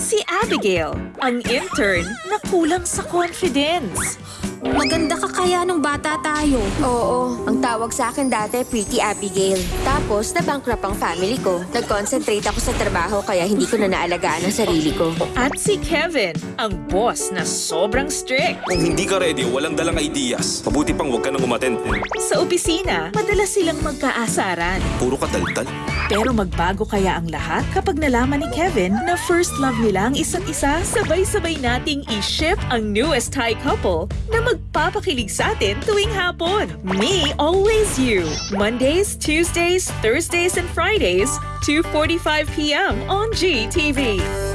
Si Abigail, ang intern na kulang sa confidence. Maganda ka kaya nung bata tayo. Oo, ang tawag sa akin dati, Pretty Abigail. Tapos, na-bankrupt ang family ko. Nag-concentrate ako sa trabaho kaya hindi ko na naalagaan ang sarili ko. At si Kevin, ang boss na sobrang strict. Kung hindi ka ready o walang dalang ideas, mabuti pang huwag ka nang umattend. Sa opisina, madalas silang magkaasaran. Puro ka taltal. Pero magbago kaya ang lahat kapag nalaman ni Kevin na first love nila ang isa't isa? Sabay-sabay nating i-ship ang newest Thai couple na magpapakilig sa atin tuwing hapon. Me, always you. Mondays, Tuesdays, Thursdays, and Fridays, 2.45pm on GTV.